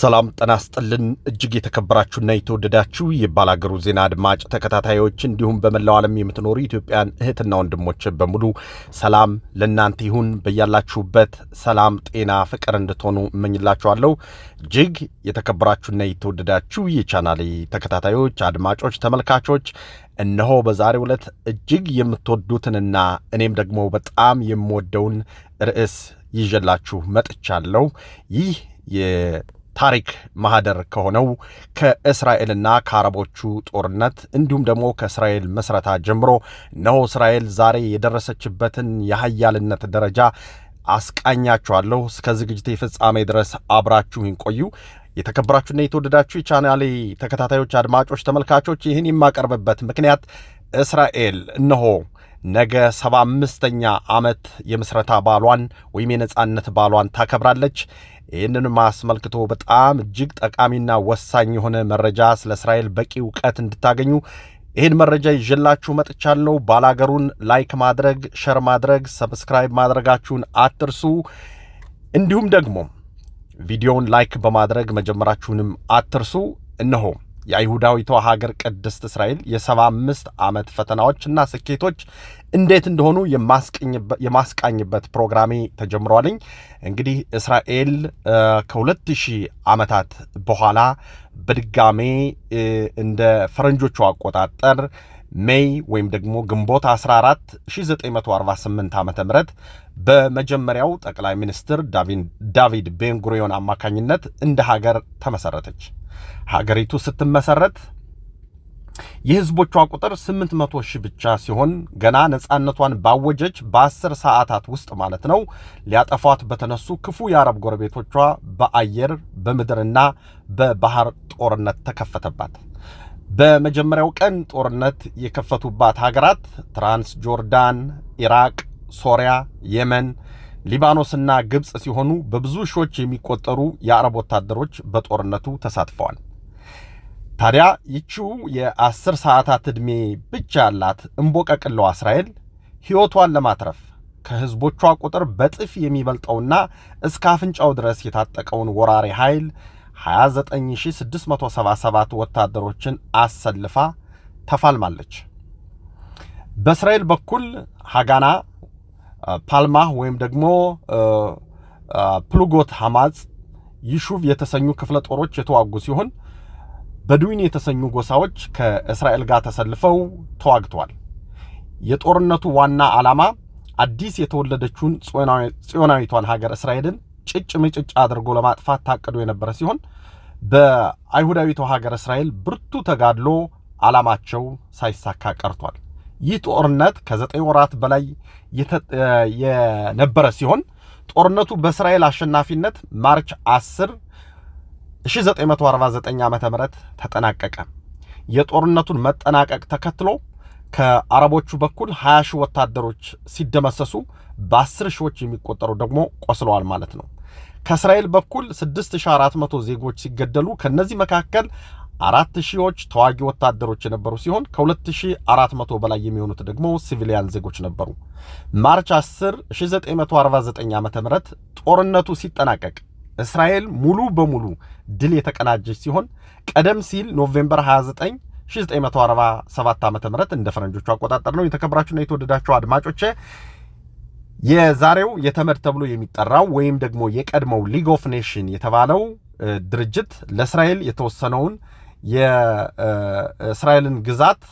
ሰላም ጤና ይስጥልን እጅግ የተከበራችሁና የተወደዳችሁ የባላገሩ ዜና አድማጭ ተከታታዮች እንዲሁም በመላው ዓለም የምትኖሩ ኢትዮጵያን እህትና ወንድሞች በሙሉ ሰላም ለእናንተ ይሁን። በያላችሁበት ሰላም፣ ጤና፣ ፍቅር እንድትሆኑ እመኝላችኋለሁ። እጅግ የተከበራችሁና የተወደዳችሁ የቻናሌ ተከታታዮች፣ አድማጮች፣ ተመልካቾች እነሆ በዛሬው ዕለት እጅግ የምትወዱትንና እኔም ደግሞ በጣም የምወደውን ርዕስ ይዤላችሁ መጥቻለሁ። ይህ ታሪክ ማህደር ከሆነው ከእስራኤልና ከአረቦቹ ጦርነት እንዲሁም ደግሞ ከእስራኤል መስረታ ጀምሮ እነሆ እስራኤል ዛሬ የደረሰችበትን የሀያልነት ደረጃ አስቃኛችኋለሁ። እስከ ዝግጅቴ ፍጻሜ ድረስ አብራችሁን ቆዩ። የተከበራችሁና የተወደዳችሁ የቻናሌ ተከታታዮች፣ አድማጮች፣ ተመልካቾች ይህን የማቀርብበት ምክንያት እስራኤል እነሆ ነገ ሰባ አምስተኛ ዓመት የምስረታ በዓሏን ወይም የነጻነት በዓሏን ታከብራለች። ይህንንም አስመልክቶ በጣም እጅግ ጠቃሚና ወሳኝ የሆነ መረጃ ስለ እስራኤል በቂ እውቀት እንድታገኙ ይህን መረጃ ይዤላችሁ መጥቻለሁ። ባላገሩን like ማድረግ፣ share ማድረግ፣ subscribe ማድረጋችሁን አትርሱ። እንዲሁም ደግሞ ቪዲዮውን like በማድረግ መጀመራችሁንም አትርሱ። እነሆ የአይሁዳዊቷ ሀገር ቅድስት እስራኤል የሰባ አምስት ዓመት ፈተናዎችና ስኬቶች እንዴት እንደሆኑ የማስቃኝበት ፕሮግራሜ ተጀምሯልኝ። እንግዲህ እስራኤል ከሁለት ሺህ ዓመታት በኋላ በድጋሜ እንደ ፈረንጆቹ አቆጣጠር ሜይ ወይም ደግሞ ግንቦት 14 1948 ዓ ም በመጀመሪያው ጠቅላይ ሚኒስትር ዳቪድ ቤንጉሪዮን አማካኝነት እንደ ሀገር ተመሰረተች። ሀገሪቱ ስትመሰረት የህዝቦቿ ቁጥር 800 ሺህ ብቻ ሲሆን ገና ነፃነቷን ባወጀች በ10 ሰዓታት ውስጥ ማለት ነው ሊያጠፏት በተነሱ ክፉ የአረብ ጎረቤቶቿ በአየር በምድርና በባህር ጦርነት ተከፈተባት። በመጀመሪያው ቀን ጦርነት የከፈቱባት ሀገራት ትራንስ ጆርዳን፣ ኢራቅ፣ ሶሪያ፣ የመን፣ ሊባኖስና ግብፅ ሲሆኑ በብዙ ሺዎች የሚቆጠሩ የአረብ ወታደሮች በጦርነቱ ተሳትፈዋል። ታዲያ ይቺው የአስር ሰዓታት ዕድሜ ብቻ ያላት እምቦቀቅለዋ እስራኤል ሕይወቷን ለማትረፍ ከሕዝቦቿ ቁጥር በጥፍ የሚበልጠውና እስከ አፍንጫው ድረስ የታጠቀውን ወራሪ ኃይል 29677 ወታደሮችን አሰልፋ ተፋልማለች። በእስራኤል በኩል ሀጋና፣ ፓልማህ ወይም ደግሞ ፕሉጎት ሐማጽ፣ ይሹቭ የተሰኙ ክፍለ ጦሮች የተዋጉ ሲሆን በድዊን የተሰኙ ጎሳዎች ከእስራኤል ጋር ተሰልፈው ተዋግተዋል። የጦርነቱ ዋና ዓላማ አዲስ የተወለደችውን ጽዮናዊቷን ሀገር እስራኤልን ጭጭ ምጭጭ አድርጎ ለማጥፋት ታቅዶ የነበረ ሲሆን በአይሁዳዊቷ ሀገር እስራኤል ብርቱ ተጋድሎ ዓላማቸው ሳይሳካ ቀርቷል። ይህ ጦርነት ከዘጠኝ ወራት በላይ የነበረ ሲሆን ጦርነቱ በእስራኤል አሸናፊነት ማርች 10 1949 ዓ ም ተጠናቀቀ። የጦርነቱን መጠናቀቅ ተከትሎ ከአረቦቹ በኩል 20 ሺህ ወታደሮች ሲደመሰሱ በ10 ሺዎች የሚቆጠሩ ደግሞ ቆስለዋል ማለት ነው። ከእስራኤል በኩል 6400 ዜጎች ሲገደሉ ከነዚህ መካከል አራት ሺዎች ተዋጊ ወታደሮች የነበሩ ሲሆን ከ2400 በላይ የሚሆኑት ደግሞ civilian ዜጎች ነበሩ። March 10 1949 ዓ ም ጦርነቱ ሲጠናቀቅ እስራኤል ሙሉ በሙሉ ድል የተቀዳጀች ሲሆን ቀደም ሲል November 29 1947 ዓ ም እንደ ፈረንጆቹ አቆጣጠር ነው። የተከበራችሁና የተወደዳችሁ አድማጮቼ የዛሬው የተመድ ተብሎ የሚጠራው ወይም ደግሞ የቀድሞው League of Nation የተባለው ድርጅት ለእስራኤል የተወሰነውን የእስራኤልን ግዛት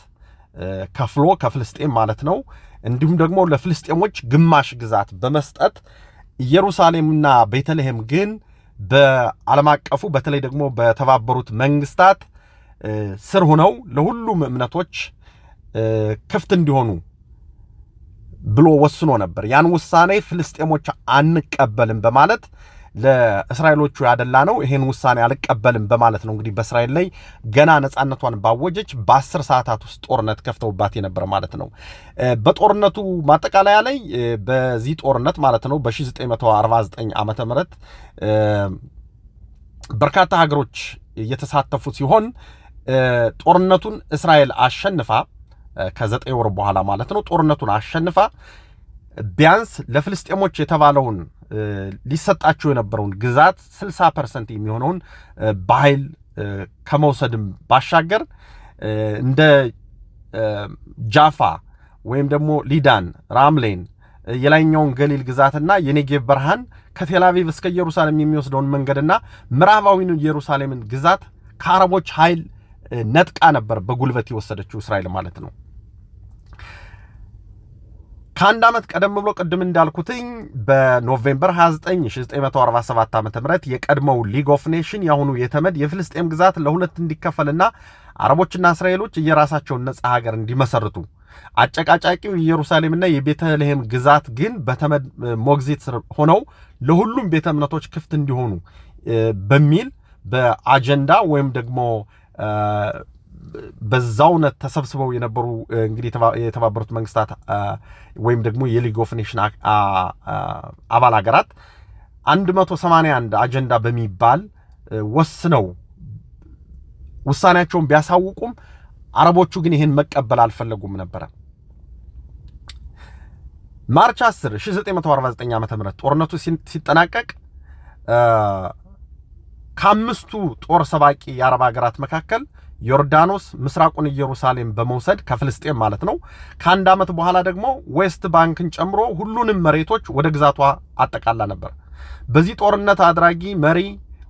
ከፍሎ ከፍልስጤም ማለት ነው እንዲሁም ደግሞ ለፍልስጤሞች ግማሽ ግዛት በመስጠት ኢየሩሳሌምና ቤተልሔም ግን በዓለም አቀፉ በተለይ ደግሞ በተባበሩት መንግስታት ስር ሆነው ለሁሉም እምነቶች ክፍት እንዲሆኑ ብሎ ወስኖ ነበር። ያን ውሳኔ ፍልስጤሞች አንቀበልም በማለት ለእስራኤሎቹ ያደላ ነው። ይሄን ውሳኔ አልቀበልም በማለት ነው እንግዲህ በእስራኤል ላይ ገና ነፃነቷን ባወጀች በአስር ሰዓታት ውስጥ ጦርነት ከፍተውባት የነበረ ማለት ነው። በጦርነቱ ማጠቃለያ ላይ በዚህ ጦርነት ማለት ነው በ1949 ዓመተ ምህረት በርካታ ሀገሮች እየተሳተፉ ሲሆን ጦርነቱን እስራኤል አሸንፋ ከዘጠኝ ወር በኋላ ማለት ነው ጦርነቱን አሸንፋ ቢያንስ ለፍልስጤሞች የተባለውን ሊሰጣቸው የነበረውን ግዛት 60 percent የሚሆነውን በኃይል ከመውሰድም ባሻገር እንደ ጃፋ ወይም ደግሞ ሊዳን፣ ራምሌን፣ የላይኛውን ገሊል ግዛትና የኔጌቭ በረሃን ከቴላቪቭ እስከ ኢየሩሳሌም የሚወስደውን መንገድና ምዕራባዊን ኢየሩሳሌምን ግዛት ከአረቦች ኃይል ነጥቃ ነበር በጉልበት የወሰደችው እስራኤል ማለት ነው። ከአንድ ዓመት ቀደም ብሎ ቅድም እንዳልኩትኝ በ November 29 1947 ዓ ም የቀድሞው League of Nation የአሁኑ የተመድ የፍልስጤም ግዛት ለሁለት እንዲከፈልና አረቦችና እስራኤሎች የራሳቸውን ነጻ ሀገር እንዲመሰርቱ አጨቃጫቂው የኢየሩሳሌምና የቤተልሔም ግዛት ግን በተመድ ሞግዚት ስር ሆነው ለሁሉም ቤተ እምነቶች ክፍት እንዲሆኑ በሚል በአጀንዳ ወይም ደግሞ በዛውነት ተሰብስበው የነበሩ እንግዲህ የተባበሩት መንግስታት ወይም ደግሞ የ League of Nation አባል ሀገራት 181 አጀንዳ በሚባል ወስነው ውሳኔያቸውን ቢያሳውቁም አረቦቹ ግን ይህን መቀበል አልፈለጉም ነበረ። March 10 1949 ዓ ም ጦርነቱ ሲጠናቀቅ ከአምስቱ ጦር ሰባቂ የአረብ ሀገራት መካከል ዮርዳኖስ ምስራቁን ኢየሩሳሌም በመውሰድ ከፍልስጤም ማለት ነው። ከአንድ ዓመት በኋላ ደግሞ ዌስት ባንክን ጨምሮ ሁሉንም መሬቶች ወደ ግዛቷ አጠቃላ ነበር። በዚህ ጦርነት አድራጊ መሪ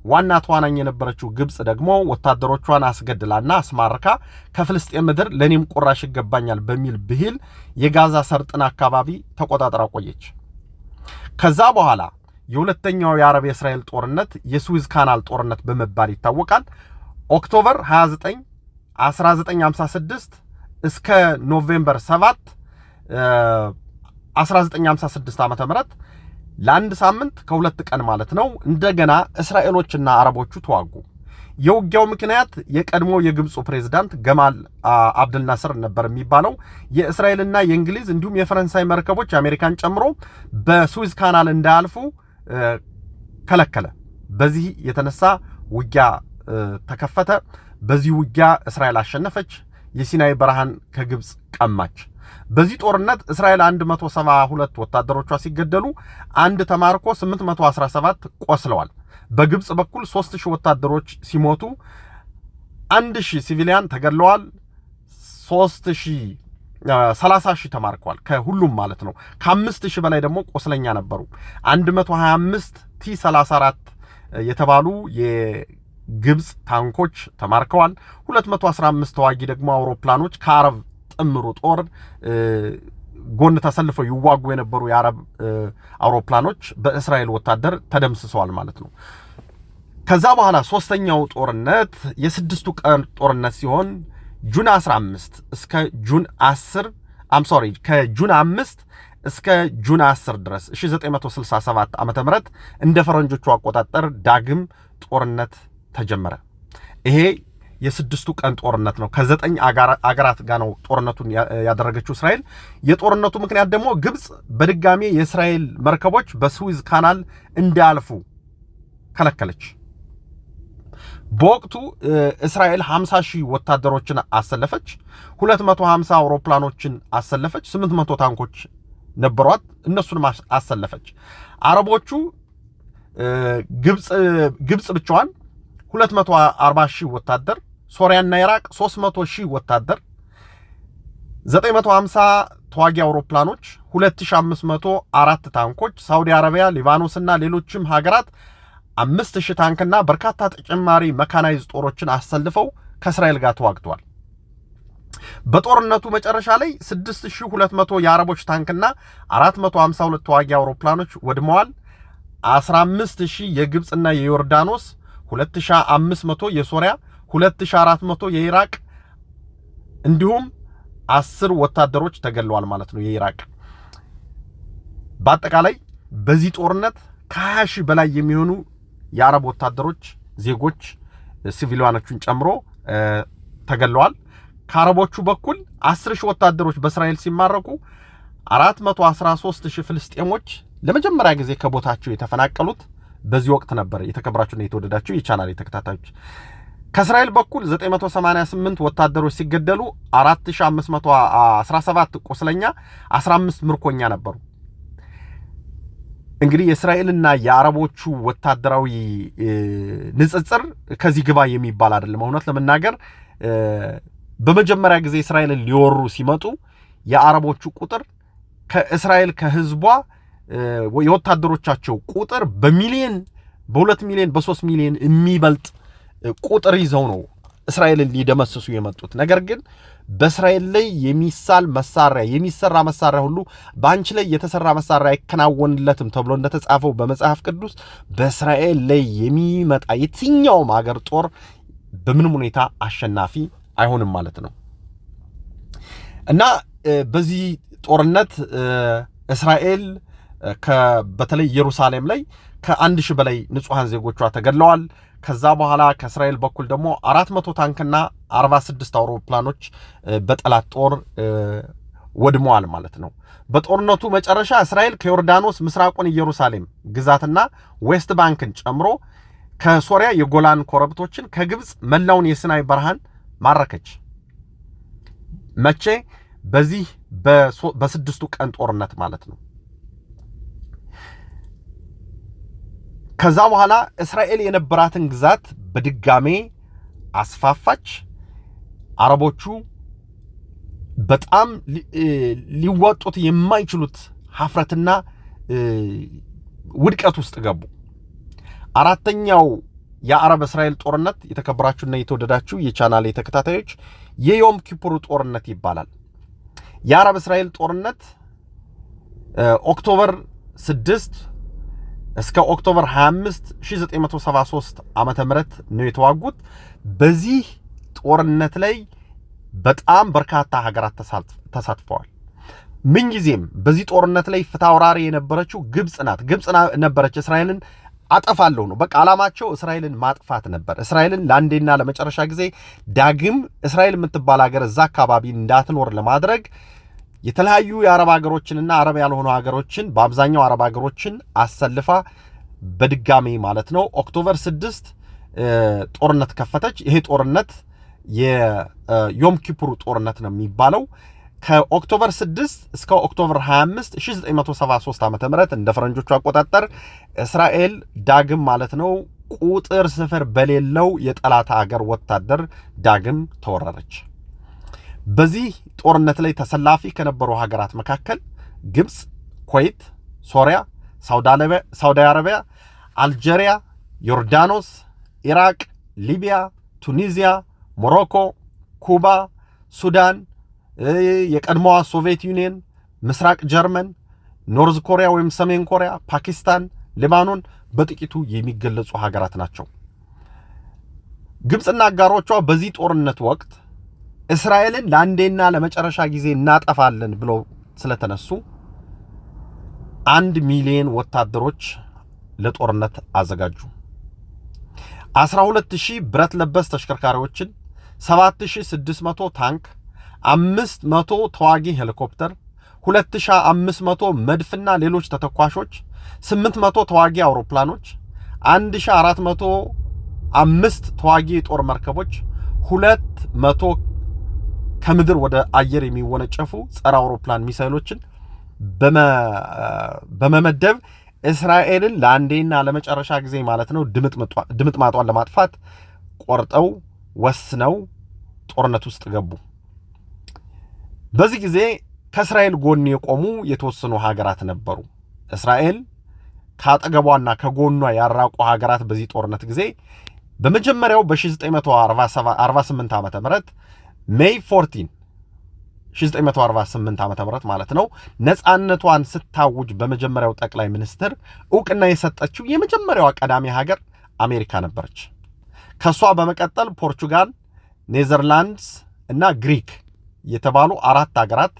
ዋና ተዋናይ የነበረችው ግብፅ ደግሞ ወታደሮቿን አስገድላና አስማርካ ከፍልስጤም ምድር ለእኔም ቁራሽ ይገባኛል በሚል ብሂል የጋዛ ሰርጥን አካባቢ ተቆጣጥራ ቆየች። ከዛ በኋላ የሁለተኛው የአረብ የእስራኤል ጦርነት የስዊዝ ካናል ጦርነት በመባል ይታወቃል። October 29 1956 እስከ November 7 1956 ዓ ም ለአንድ ሳምንት ከሁለት ቀን ማለት ነው እንደገና እስራኤሎችና አረቦቹ ተዋጉ። የውጊያው ምክንያት የቀድሞ የግብፁ ፕሬዝዳንት ገማል አብድልናስር ነበር የሚባለው የእስራኤልና የእንግሊዝ እንዲሁም የፈረንሳይ መርከቦች አሜሪካን ጨምሮ በስዊዝ ካናል እንዳያልፉ ከለከለ። በዚህ የተነሳ ውጊያ ተከፈተ። በዚህ ውጊያ እስራኤል አሸነፈች። የሲናይ በረሃን ከግብፅ ቀማች። በዚህ ጦርነት እስራኤል 172 ወታደሮቿ ሲገደሉ አንድ ተማርኮ 817 ቆስለዋል። በግብፅ በኩል 3000 ወታደሮች ሲሞቱ 1000 ሲቪሊያን ተገድለዋል። 3000 30 ሺህ ተማርከዋል። ከሁሉም ማለት ነው። ከአምስት ሺህ በላይ ደግሞ ቆስለኛ ነበሩ። 125 ቲ 34 የተባሉ የግብፅ ታንኮች ተማርከዋል። 215 ተዋጊ ደግሞ አውሮፕላኖች ከአረብ ጥምሩ ጦር ጎን ተሰልፈው ይዋጉ የነበሩ የአረብ አውሮፕላኖች በእስራኤል ወታደር ተደምስሰዋል ማለት ነው። ከዛ በኋላ ሶስተኛው ጦርነት የስድስቱ ቀን ጦርነት ሲሆን ጁን 15 እስከ ጁን 10 አም ሶሪ ከጁን 5 እስከ ጁን 10 ድረስ 1967 ዓ.ም እንደ ፈረንጆቹ አቆጣጠር ዳግም ጦርነት ተጀመረ። ይሄ የስድስቱ ቀን ጦርነት ነው። ከዘጠኝ አገራት ጋር ነው ጦርነቱን ያደረገችው እስራኤል። የጦርነቱ ምክንያት ደግሞ ግብፅ በድጋሜ የእስራኤል መርከቦች በስዊዝ ካናል እንዳያልፉ ከለከለች። በወቅቱ እስራኤል 50 ሺህ ወታደሮችን አሰለፈች። 250 አውሮፕላኖችን አሰለፈች። 800 ታንኮች ነበሯት፣ እነሱንም አሰለፈች። አረቦቹ ግብፅ ብቻዋን 240 ሺህ ወታደር፣ ሶሪያና ኢራቅ 300 ሺህ ወታደር፣ 950 ተዋጊ አውሮፕላኖች፣ 2500 አራት ታንኮች፣ ሳውዲ አረቢያ፣ ሊባኖስና ሌሎችም ሀገራት አምስት ሺህ ታንክና በርካታ ተጨማሪ መካናይዝ ጦሮችን አሰልፈው ከእስራኤል ጋር ተዋግተዋል። በጦርነቱ መጨረሻ ላይ 6200 የአረቦች ታንክና 452 ተዋጊ አውሮፕላኖች ወድመዋል። 15000 የግብፅና የዮርዳኖስ 2500 የሶሪያ 2400 የኢራቅ እንዲሁም አስር ወታደሮች ተገለዋል ማለት ነው የኢራቅ በአጠቃላይ በዚህ ጦርነት ከ20 ሺህ በላይ የሚሆኑ የአረብ ወታደሮች ዜጎች ሲቪሊያኖቹን ጨምሮ ተገለዋል። ከአረቦቹ በኩል 10 ሺህ ወታደሮች በእስራኤል ሲማረኩ 413 ሺህ ፍልስጤሞች ለመጀመሪያ ጊዜ ከቦታቸው የተፈናቀሉት በዚህ ወቅት ነበር። የተከበራችሁና የተወደዳችሁ የቻናል ተከታታዮች ከእስራኤል በኩል 988 ወታደሮች ሲገደሉ 4517 ቁስለኛ፣ 15 ምርኮኛ ነበሩ። እንግዲህ የእስራኤልና የአረቦቹ ወታደራዊ ንጽጽር ከዚህ ግባ የሚባል አይደለም። እውነት ለመናገር በመጀመሪያ ጊዜ እስራኤልን ሊወሩ ሲመጡ የአረቦቹ ቁጥር ከእስራኤል ከህዝቧ የወታደሮቻቸው ቁጥር በሚሊዮን በሁለት ሚሊዮን በሶስት ሚሊዮን የሚበልጥ ቁጥር ይዘው ነው እስራኤልን ሊደመስሱ የመጡት። ነገር ግን በእስራኤል ላይ የሚሳል መሳሪያ የሚሰራ መሳሪያ ሁሉ በአንቺ ላይ የተሰራ መሳሪያ አይከናወንለትም ተብሎ እንደተጻፈው በመጽሐፍ ቅዱስ በእስራኤል ላይ የሚመጣ የትኛውም ሀገር ጦር በምንም ሁኔታ አሸናፊ አይሆንም ማለት ነው። እና በዚህ ጦርነት እስራኤል በተለይ ኢየሩሳሌም ላይ ከአንድ ሺህ በላይ ንጹሐን ዜጎቿ ተገድለዋል። ከዛ በኋላ ከእስራኤል በኩል ደግሞ አራት መቶ ታንክና አርባ ስድስት አውሮፕላኖች በጠላት ጦር ወድመዋል ማለት ነው። በጦርነቱ መጨረሻ እስራኤል ከዮርዳኖስ ምስራቁን ኢየሩሳሌም ግዛትና ዌስት ባንክን ጨምሮ ከሶሪያ የጎላን ኮረብቶችን ከግብፅ መላውን የሲናይ በረሃን ማረከች። መቼ? በዚህ በስድስቱ ቀን ጦርነት ማለት ነው። ከዛ በኋላ እስራኤል የነበራትን ግዛት በድጋሜ አስፋፋች። አረቦቹ በጣም ሊወጡት የማይችሉት ሀፍረትና ውድቀት ውስጥ ገቡ። አራተኛው የአረብ እስራኤል ጦርነት የተከበራችሁና የተወደዳችሁ የቻናሌ ተከታታዮች የዮም ኪፑር ጦርነት ይባላል። የአረብ እስራኤል ጦርነት October 6 እስከ October 25 1973 ዓመተ ምህረት ነው የተዋጉት። በዚህ ጦርነት ላይ በጣም በርካታ ሀገራት ተሳትፈዋል። ምንጊዜም በዚህ ጦርነት ላይ ፊታውራሪ የነበረችው ግብፅ ናት። ግብፅ ነበረች እስራኤልን አጠፋለሁ ነው በቃ ዓላማቸው እስራኤልን ማጥፋት ነበር። እስራኤልን ለአንዴና ለመጨረሻ ጊዜ ዳግም እስራኤል የምትባል ሀገር እዛ አካባቢ እንዳትኖር ለማድረግ የተለያዩ የአረብ ሀገሮችንና አረብ ያልሆኑ ሀገሮችን በአብዛኛው አረብ ሀገሮችን አሰልፋ በድጋሚ ማለት ነው October 6 ጦርነት ከፈተች። ይሄ ጦርነት የዮም ኪፑር ጦርነት ነው የሚባለው። ከ October 6 እስከ October 25 1973 ዓ ም እንደ ፈረንጆቹ አቆጣጠር እስራኤል ዳግም ማለት ነው ቁጥር ስፍር በሌለው የጠላት ሀገር ወታደር ዳግም ተወረረች። በዚህ ጦርነት ላይ ተሰላፊ ከነበሩ ሀገራት መካከል ግብፅ፣ ኩዌት፣ ሶሪያ፣ ሳውዲ አረቢያ፣ አልጄሪያ፣ ዮርዳኖስ፣ ኢራቅ፣ ሊቢያ፣ ቱኒዚያ፣ ሞሮኮ፣ ኩባ፣ ሱዳን፣ የቀድሞዋ ሶቪየት ዩኒየን፣ ምስራቅ ጀርመን፣ North Korea ወይም ሰሜን ኮሪያ፣ ፓኪስታን፣ ሊባኖን በጥቂቱ የሚገለጹ ሀገራት ናቸው። ግብፅና አጋሮቿ በዚህ ጦርነት ወቅት እስራኤልን ለአንዴና ለመጨረሻ ጊዜ እናጠፋለን ብለው ስለተነሱ አንድ ሚሊዮን ወታደሮች ለጦርነት አዘጋጁ። 12000 ብረት ለበስ ተሽከርካሪዎችን፣ 7600 ታንክ፣ 500 ተዋጊ ሄሊኮፕተር፣ 2500 መድፍና ሌሎች ተተኳሾች፣ 800 ተዋጊ አውሮፕላኖች፣ 1405 ተዋጊ የጦር መርከቦች፣ 200 ከምድር ወደ አየር የሚወነጨፉ ጸረ አውሮፕላን ሚሳይሎችን በመመደብ እስራኤልን ለአንዴና ለመጨረሻ ጊዜ ማለት ነው ድምጥማጧን ለማጥፋት ቆርጠው ወስነው ጦርነት ውስጥ ገቡ። በዚህ ጊዜ ከእስራኤል ጎን የቆሙ የተወሰኑ ሀገራት ነበሩ። እስራኤል ከአጠገቧና ከጎኗ ያራቁ ሀገራት በዚህ ጦርነት ጊዜ በመጀመሪያው በ1948 ዓ ም ሜይ 14 1948 ዓ ም ማለት ነው ነፃነቷን ስታውጅ በመጀመሪያው ጠቅላይ ሚኒስትር እውቅና የሰጠችው የመጀመሪያዋ ቀዳሚ ሀገር አሜሪካ ነበረች። ከእሷ በመቀጠል ፖርቹጋል፣ ኔዘርላንድስ እና ግሪክ የተባሉ አራት ሀገራት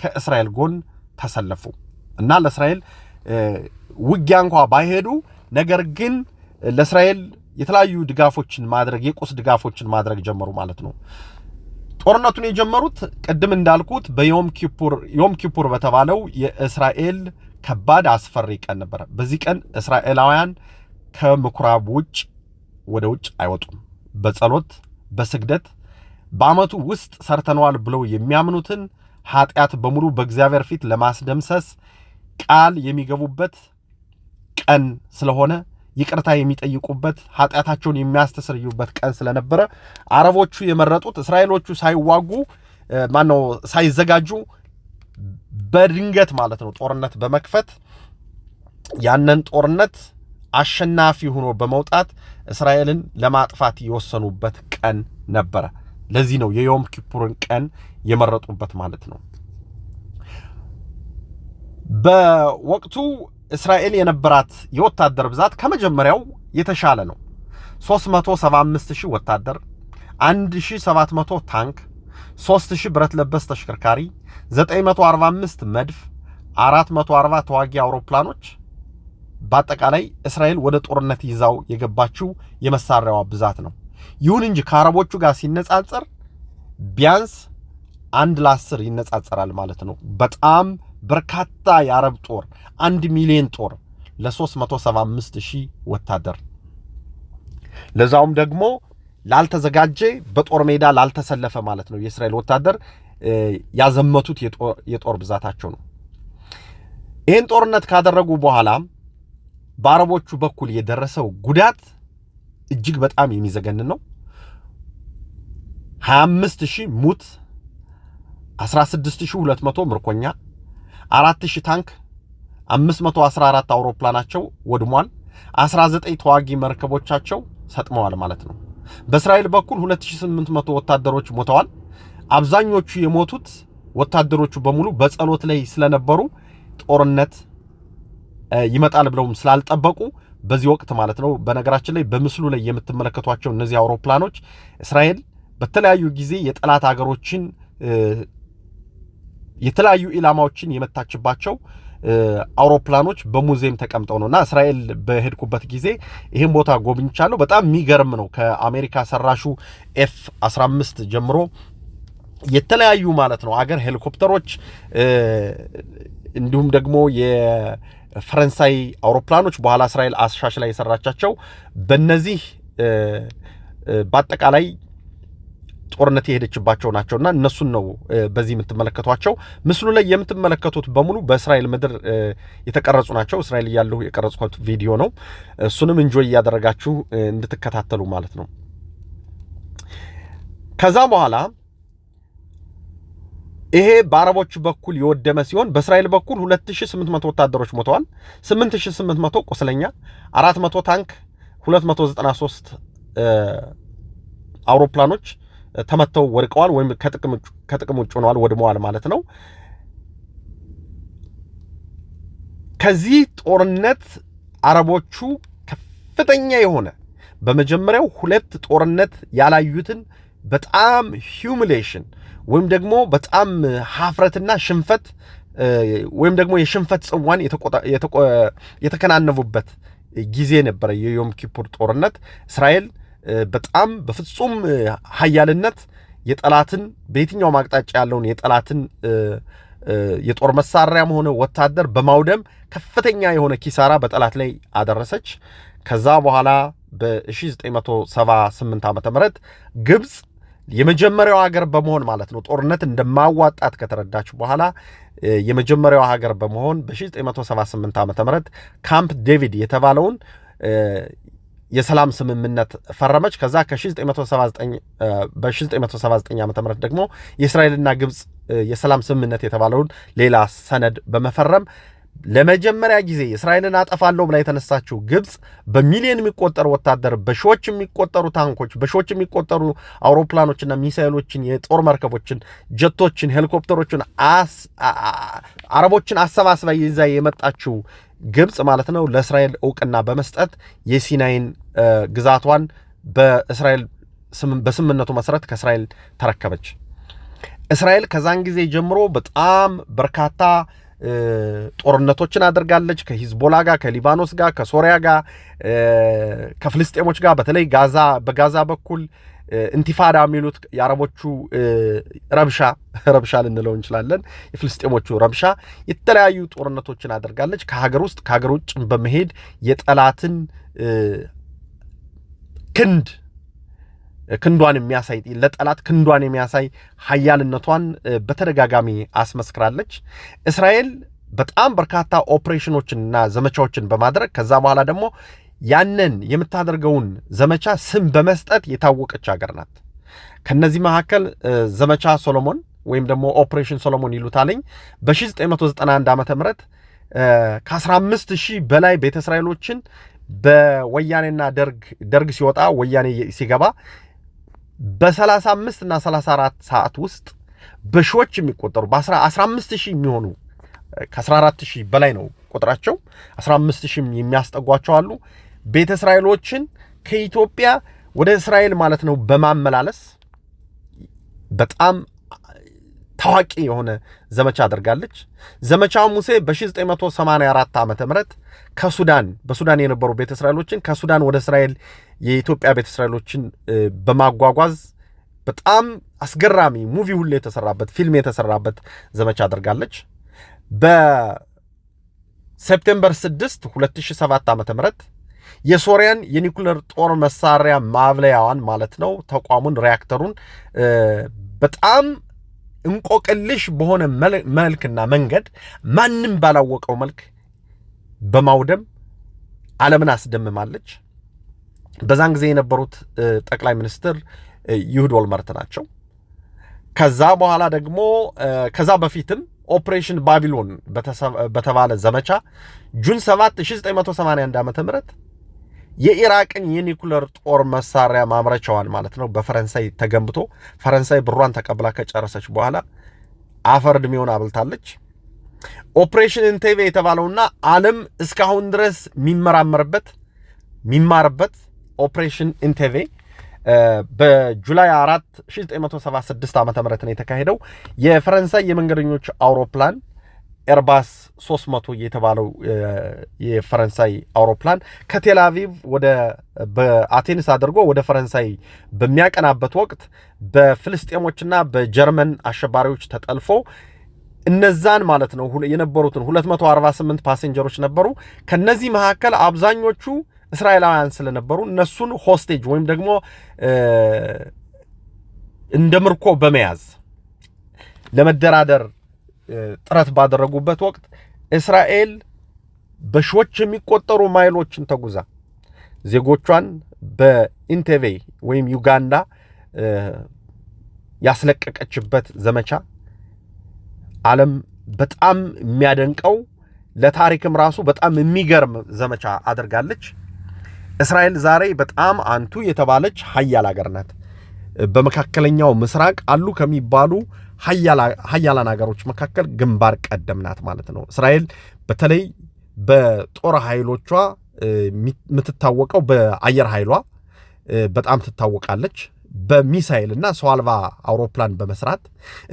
ከእስራኤል ጎን ተሰለፉ እና ለእስራኤል ውጊያ እንኳ ባይሄዱ ነገር ግን ለእስራኤል የተለያዩ ድጋፎችን ማድረግ የቁስ ድጋፎችን ማድረግ ጀመሩ ማለት ነው። ጦርነቱን የጀመሩት ቅድም እንዳልኩት በዮም ኪፑር በተባለው የእስራኤል ከባድ አስፈሪ ቀን ነበረ። በዚህ ቀን እስራኤላውያን ከምኩራብ ውጭ ወደ ውጭ አይወጡም። በጸሎት በስግደት በዓመቱ ውስጥ ሰርተነዋል ብለው የሚያምኑትን ኃጢአት በሙሉ በእግዚአብሔር ፊት ለማስደምሰስ ቃል የሚገቡበት ቀን ስለሆነ ይቅርታ የሚጠይቁበት ኃጢአታቸውን የሚያስተሰርዩበት ቀን ስለነበረ አረቦቹ የመረጡት እስራኤሎቹ ሳይዋጉ ማነው ሳይዘጋጁ በድንገት ማለት ነው ጦርነት በመክፈት ያንን ጦርነት አሸናፊ ሆኖ በመውጣት እስራኤልን ለማጥፋት የወሰኑበት ቀን ነበረ። ለዚህ ነው የዮም ኪፑርን ቀን የመረጡበት ማለት ነው። በወቅቱ እስራኤል የነበራት የወታደር ብዛት ከመጀመሪያው የተሻለ ነው። 375 ሺህ ወታደር፣ 1700 ታንክ፣ 3000 ብረት ለበስ ተሽከርካሪ፣ 945 መድፍ፣ 440 ተዋጊ አውሮፕላኖች በአጠቃላይ እስራኤል ወደ ጦርነት ይዛው የገባችው የመሳሪያዋ ብዛት ነው። ይሁን እንጂ ከአረቦቹ ጋር ሲነጻጸር ቢያንስ አንድ ለአስር ይነጻጸራል ማለት ነው። በጣም በርካታ የአረብ ጦር አንድ ሚሊዮን ጦር ለ375 ሺህ ወታደር ለዛውም ደግሞ ላልተዘጋጀ በጦር ሜዳ ላልተሰለፈ ማለት ነው። የእስራኤል ወታደር ያዘመቱት የጦር ብዛታቸው ነው። ይህን ጦርነት ካደረጉ በኋላ በአረቦቹ በኩል የደረሰው ጉዳት እጅግ በጣም የሚዘገንን ነው። 25 ሺህ ሙት፣ 16200 ምርኮኛ፣ 4000 ታንክ፣ 514 አውሮፕላናቸው ወድሟል። 19 ተዋጊ መርከቦቻቸው ሰጥመዋል ማለት ነው። በእስራኤል በኩል 2800 ወታደሮች ሞተዋል። አብዛኞቹ የሞቱት ወታደሮቹ በሙሉ በጸሎት ላይ ስለነበሩ ጦርነት ይመጣል ብለውም ስላልጠበቁ በዚህ ወቅት ማለት ነው። በነገራችን ላይ በምስሉ ላይ የምትመለከቷቸው እነዚህ አውሮፕላኖች እስራኤል በተለያዩ ጊዜ የጠላት ሀገሮችን የተለያዩ ኢላማዎችን የመታችባቸው አውሮፕላኖች በሙዚየም ተቀምጠው ነው እና እስራኤል በሄድኩበት ጊዜ ይህን ቦታ ጎብኝቻለሁ። በጣም የሚገርም ነው። ከአሜሪካ ሰራሹ ኤፍ 15 ጀምሮ የተለያዩ ማለት ነው አገር ሄሊኮፕተሮች እንዲሁም ደግሞ የፈረንሳይ አውሮፕላኖች በኋላ እስራኤል አሻሽላ የሰራቻቸው በነዚህ በአጠቃላይ ጦርነት የሄደችባቸው ናቸውና እነሱን ነው በዚህ የምትመለከቷቸው። ምስሉ ላይ የምትመለከቱት በሙሉ በእስራኤል ምድር የተቀረጹ ናቸው። እስራኤል እያለሁ የቀረጽኩት ቪዲዮ ነው። እሱንም enjoy እያደረጋችሁ እንድትከታተሉ ማለት ነው። ከዛ በኋላ ይሄ በአረቦቹ በኩል የወደመ ሲሆን በእስራኤል በኩል 2800 ወታደሮች ሞተዋል፣ 8800 ቁስለኛ፣ 400 ታንክ፣ 293 አውሮፕላኖች ተመተው ወድቀዋል ወይም ከጥቅም ውጭ ሆነዋል፣ ወድመዋል ማለት ነው። ከዚህ ጦርነት አረቦቹ ከፍተኛ የሆነ በመጀመሪያው ሁለት ጦርነት ያላዩትን በጣም ሂዩሚሌሽን ወይም ደግሞ በጣም ሀፍረትና ሽንፈት ወይም ደግሞ የሽንፈት ጽዋን የተከናነቡበት ጊዜ ነበረ የዮም ኪፑር ጦርነት። እስራኤል በጣም በፍጹም ሀያልነት የጠላትን በየትኛውም አቅጣጫ ያለውን የጠላትን የጦር መሳሪያም ሆነ ወታደር በማውደም ከፍተኛ የሆነ ኪሳራ በጠላት ላይ አደረሰች። ከዛ በኋላ በ1978 ዓ ም ግብፅ የመጀመሪያው ሀገር በመሆን ማለት ነው ጦርነት እንደማዋጣት ከተረዳች በኋላ የመጀመሪያው ሀገር በመሆን በ1978 ዓ ም ካምፕ ዴቪድ የተባለውን የሰላም ስምምነት ፈረመች። ከዛ በ1979 ዓ ም ደግሞ የእስራኤልና ግብፅ የሰላም ስምምነት የተባለውን ሌላ ሰነድ በመፈረም ለመጀመሪያ ጊዜ እስራኤልን አጠፋለሁ ብላ የተነሳችው ግብፅ በሚሊዮን የሚቆጠሩ ወታደር፣ በሺዎች የሚቆጠሩ ታንኮች፣ በሺዎች የሚቆጠሩ አውሮፕላኖችና ሚሳይሎችን፣ የጦር መርከቦችን፣ ጀቶችን፣ ሄሊኮፕተሮችን አረቦችን አሰባስባ ይዛ የመጣችው ግብፅ ማለት ነው ለእስራኤል እውቅና በመስጠት የሲናይን ግዛቷን በእስራኤል በስምምነቱ መሰረት ከእስራኤል ተረከበች። እስራኤል ከዛን ጊዜ ጀምሮ በጣም በርካታ ጦርነቶችን አድርጋለች። ከሂዝቦላ ጋር፣ ከሊባኖስ ጋር፣ ከሶሪያ ጋር፣ ከፍልስጤሞች ጋር በተለይ ጋዛ በጋዛ በኩል ኢንቲፋዳ የሚሉት የአረቦቹ ረብሻ ረብሻ ልንለው እንችላለን። የፍልስጤሞቹ ረብሻ የተለያዩ ጦርነቶችን አድርጋለች። ከሀገር ውስጥ ከሀገር ውጭ በመሄድ የጠላትን ክንድ ክንዷን የሚያሳይ ለጠላት ክንዷን የሚያሳይ ሀያልነቷን በተደጋጋሚ አስመስክራለች። እስራኤል በጣም በርካታ ኦፕሬሽኖችንና ዘመቻዎችን በማድረግ ከዛ በኋላ ደግሞ ያንን የምታደርገውን ዘመቻ ስም በመስጠት የታወቀች ሀገር ናት። ከነዚህ መካከል ዘመቻ ሶሎሞን ወይም ደግሞ Operation Solomon ይሉታለኝ በ1991 ዓ ም ከ15 ሺህ በላይ ቤተ እስራኤሎችን በወያኔና ደርግ ሲወጣ ወያኔ ሲገባ በ35 እና 34 ሰዓት ውስጥ በሺዎች የሚቆጠሩ በ15 ሺህ የሚሆኑ ከ14 ሺህ በላይ ነው ቁጥራቸው 15 ሺህ የሚያስጠጓቸው አሉ። ቤተ እስራኤሎችን ከኢትዮጵያ ወደ እስራኤል ማለት ነው በማመላለስ በጣም ታዋቂ የሆነ ዘመቻ አድርጋለች። ዘመቻ ሙሴ በ1984 ዓ ም ከሱዳን በሱዳን የነበሩ ቤተ እስራኤሎችን ከሱዳን ወደ እስራኤል የኢትዮጵያ ቤተ እስራኤሎችን በማጓጓዝ በጣም አስገራሚ ሙቪ ሁሉ የተሰራበት ፊልም የተሰራበት ዘመቻ አድርጋለች። በሴፕቴምበር 6 2007 ዓ ም የሶሪያን የኒኩለር ጦር መሳሪያ ማብለያዋን ማለት ነው ተቋሙን ሪያክተሩን በጣም እንቆቅልሽ በሆነ መልክና መንገድ ማንም ባላወቀው መልክ በማውደም ዓለምን አስደምማለች። በዛን ጊዜ የነበሩት ጠቅላይ ሚኒስትር ይሁድ ኦልመርት ናቸው። ከዛ በኋላ ደግሞ ከዛ በፊትም Operation Babylon በተባለ ዘመቻ June 7 1981 ዓ ም የኢራቅን የኒኩለር ጦር መሳሪያ ማምረቻዋን ማለት ነው በፈረንሳይ ተገንብቶ ፈረንሳይ ብሯን ተቀብላ ከጨረሰች በኋላ አፈር ዕድሜውን አብልታለች። Operation Entebbe የተባለውና ዓለም እስካሁን ድረስ የሚመራመርበት የሚማርበት Operation Entebbe በ July 4 1976 ዓ ም ነው የተካሄደው። የፈረንሳይ የመንገደኞች አውሮፕላን ኤርባስ 300 የተባለው የፈረንሳይ አውሮፕላን ከቴል አቪቭ ወደ በአቴንስ አድርጎ ወደ ፈረንሳይ በሚያቀናበት ወቅት በፍልስጤሞችና በጀርመን አሸባሪዎች ተጠልፎ እነዛን ማለት ነው የነበሩትን 248 passenger ኦች ነበሩ። ከነዚህ መካከል አብዛኞቹ እስራኤላውያን ስለነበሩ እነሱን hostage ወይም ደግሞ እንደ ምርኮ በመያዝ ለመደራደር ጥረት ባደረጉበት ወቅት እስራኤል በሺዎች የሚቆጠሩ ማይሎችን ተጉዛ ዜጎቿን በኢንቴቬ ወይም ዩጋንዳ ያስለቀቀችበት ዘመቻ ዓለም በጣም የሚያደንቀው ለታሪክም ራሱ በጣም የሚገርም ዘመቻ አድርጋለች። እስራኤል ዛሬ በጣም አንቱ የተባለች ሀያል ሀገር ናት። በመካከለኛው ምስራቅ አሉ ከሚባሉ ሀያላን ሀገሮች መካከል ግንባር ቀደም ናት ማለት ነው። እስራኤል በተለይ በጦር ኃይሎቿ የምትታወቀው በአየር ኃይሏ በጣም ትታወቃለች። በሚሳይል እና ሰው አልባ አውሮፕላን በመስራት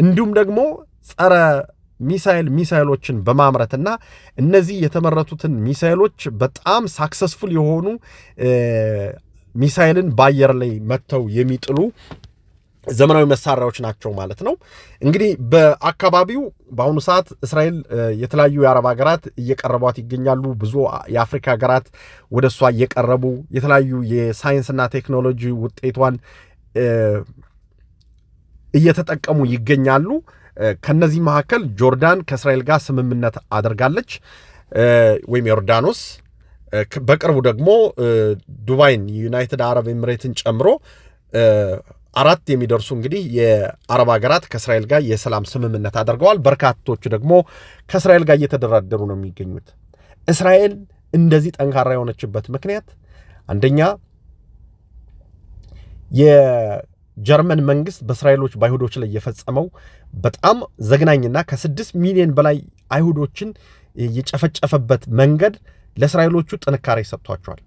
እንዲሁም ደግሞ ጸረ ሚሳይል ሚሳይሎችን በማምረትና እነዚህ የተመረቱትን ሚሳይሎች በጣም successful የሆኑ ሚሳይልን በአየር ላይ መጥተው የሚጥሉ ዘመናዊ መሳሪያዎች ናቸው ማለት ነው። እንግዲህ በአካባቢው በአሁኑ ሰዓት እስራኤል የተለያዩ የአረብ ሀገራት እየቀረቧት ይገኛሉ። ብዙ የአፍሪካ ሀገራት ወደ እሷ እየቀረቡ የተለያዩ የሳይንስና ቴክኖሎጂ ውጤቷን እየተጠቀሙ ይገኛሉ። ከነዚህ መካከል ጆርዳን ከእስራኤል ጋር ስምምነት አድርጋለች፣ ወይም ዮርዳኖስ። በቅርቡ ደግሞ ዱባይን ዩናይትድ አረብ ኤምሬትን ጨምሮ አራት የሚደርሱ እንግዲህ የአረብ ሀገራት ከእስራኤል ጋር የሰላም ስምምነት አድርገዋል። በርካቶቹ ደግሞ ከእስራኤል ጋር እየተደራደሩ ነው የሚገኙት። እስራኤል እንደዚህ ጠንካራ የሆነችበት ምክንያት አንደኛ የጀርመን መንግስት በእስራኤሎች በአይሁዶች ላይ የፈጸመው በጣም ዘግናኝና ከስድስት ሚሊዮን በላይ አይሁዶችን የጨፈጨፈበት መንገድ ለእስራኤሎቹ ጥንካሬ ሰጥቷቸዋል።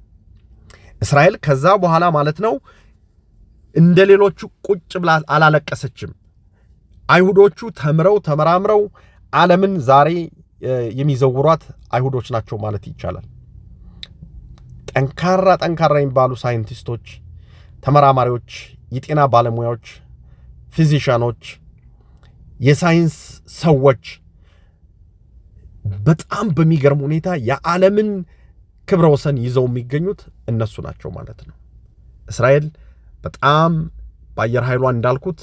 እስራኤል ከዛ በኋላ ማለት ነው እንደ ሌሎቹ ቁጭ ብላ አላለቀሰችም። አይሁዶቹ ተምረው ተመራምረው ዓለምን ዛሬ የሚዘውሯት አይሁዶች ናቸው ማለት ይቻላል። ጠንካራ ጠንካራ የሚባሉ ሳይንቲስቶች፣ ተመራማሪዎች፣ የጤና ባለሙያዎች፣ ፊዚሻኖች፣ የሳይንስ ሰዎች በጣም በሚገርም ሁኔታ የዓለምን ክብረ ወሰን ይዘው የሚገኙት እነሱ ናቸው ማለት ነው። እስራኤል በጣም በአየር ኃይሏ እንዳልኩት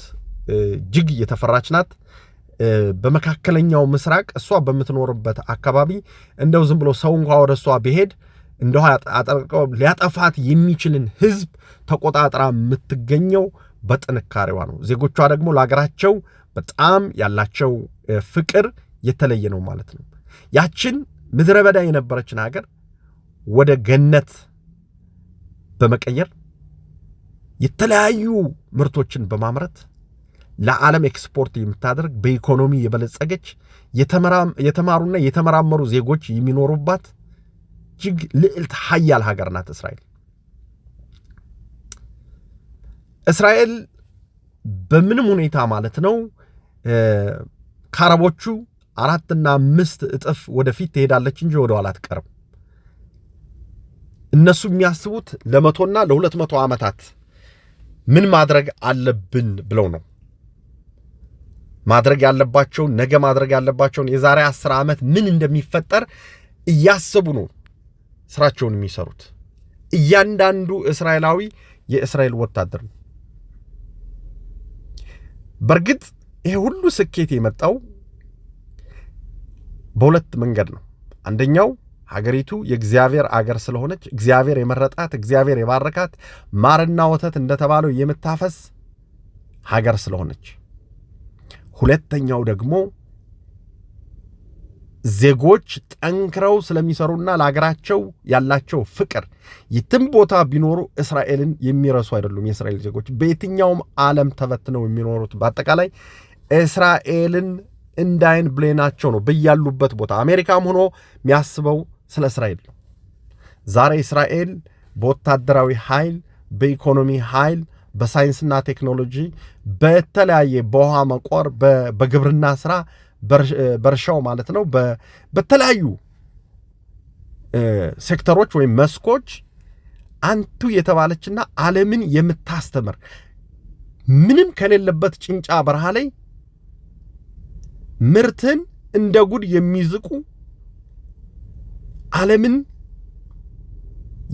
እጅግ የተፈራች ናት። በመካከለኛው ምስራቅ እሷ በምትኖርበት አካባቢ እንደው ዝም ብሎ ሰው እንኳ ወደ እሷ ቢሄድ እንደው አጠርቀው ሊያጠፋት የሚችልን ህዝብ ተቆጣጥራ የምትገኘው በጥንካሬዋ ነው። ዜጎቿ ደግሞ ለሀገራቸው በጣም ያላቸው ፍቅር የተለየ ነው ማለት ነው። ያችን ምድረ በዳ የነበረችን ሀገር ወደ ገነት በመቀየር የተለያዩ ምርቶችን በማምረት ለዓለም ኤክስፖርት የምታደርግ በኢኮኖሚ የበለጸገች የተማሩና የተመራመሩ ዜጎች የሚኖሩባት እጅግ ልዕልት ሀያል ሀገር ናት እስራኤል። እስራኤል በምንም ሁኔታ ማለት ነው ከአረቦቹ አራትና አምስት እጥፍ ወደፊት ትሄዳለች እንጂ ወደ ኋላ አትቀርም። እነሱ የሚያስቡት ለመቶና ለሁለት መቶ ዓመታት ምን ማድረግ አለብን ብለው ነው ማድረግ ያለባቸውን ነገ ማድረግ ያለባቸውን የዛሬ አስር ዓመት ምን እንደሚፈጠር እያሰቡ ነው ስራቸውን የሚሰሩት። እያንዳንዱ እስራኤላዊ የእስራኤል ወታደር ነው። በእርግጥ ይሄ ሁሉ ስኬት የመጣው በሁለት መንገድ ነው። አንደኛው ሀገሪቱ የእግዚአብሔር አገር ስለሆነች እግዚአብሔር የመረጣት እግዚአብሔር የባረካት ማርና ወተት እንደተባለው የምታፈስ ሀገር ስለሆነች፣ ሁለተኛው ደግሞ ዜጎች ጠንክረው ስለሚሰሩና ለሀገራቸው ያላቸው ፍቅር የትም ቦታ ቢኖሩ እስራኤልን የሚረሱ አይደሉም። የእስራኤል ዜጎች በየትኛውም ዓለም ተበትነው የሚኖሩት በአጠቃላይ እስራኤልን እንደ አይን ብሌናቸው ነው። በያሉበት ቦታ አሜሪካም ሆኖ የሚያስበው ስለ እስራኤል ዛሬ እስራኤል በወታደራዊ ኃይል፣ በኢኮኖሚ ኃይል፣ በሳይንስና ቴክኖሎጂ፣ በተለያየ በውሃ መቆር፣ በግብርና ስራ በእርሻው ማለት ነው። በተለያዩ ሴክተሮች ወይም መስኮች አንቱ የተባለችና ዓለምን የምታስተምር ምንም ከሌለበት ጭንጫ በረሃ ላይ ምርትን እንደ ጉድ የሚዝቁ ዓለምን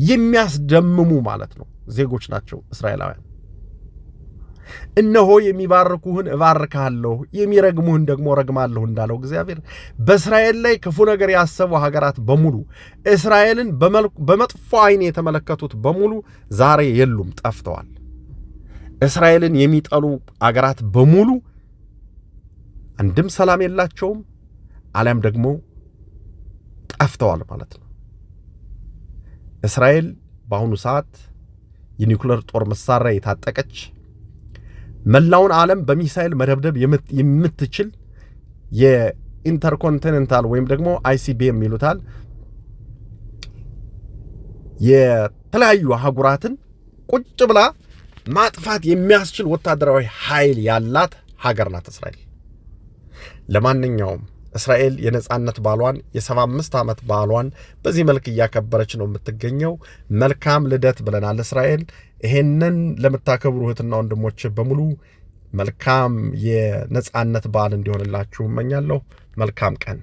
የሚያስደምሙ ማለት ነው ዜጎች ናቸው እስራኤላውያን። እነሆ የሚባርኩህን እባርካለሁ የሚረግሙህን ደግሞ ረግማለሁ እንዳለው እግዚአብሔር በእስራኤል ላይ ክፉ ነገር ያሰቡ ሀገራት በሙሉ እስራኤልን በመጥፎ ዓይን የተመለከቱት በሙሉ ዛሬ የሉም፣ ጠፍተዋል። እስራኤልን የሚጠሉ አገራት በሙሉ አንድም ሰላም የላቸውም፣ አሊያም ደግሞ ጠፍተዋል ማለት ነው። እስራኤል በአሁኑ ሰዓት የኒውክለር ጦር መሳሪያ የታጠቀች መላውን ዓለም በሚሳይል መደብደብ የምትችል የኢንተርኮንቲኔንታል ወይም ደግሞ አይሲቢኤም ይሉታል የተለያዩ አህጉራትን ቁጭ ብላ ማጥፋት የሚያስችል ወታደራዊ ኃይል ያላት ሀገር ናት እስራኤል። ለማንኛውም እስራኤል የነጻነት በዓሏን የሰባ አምስት ዓመት በዓሏን በዚህ መልክ እያከበረች ነው የምትገኘው። መልካም ልደት ብለናል እስራኤል። ይሄንን ለምታከብሩ እህትና ወንድሞች በሙሉ መልካም የነጻነት በዓል እንዲሆንላችሁ እመኛለሁ። መልካም ቀን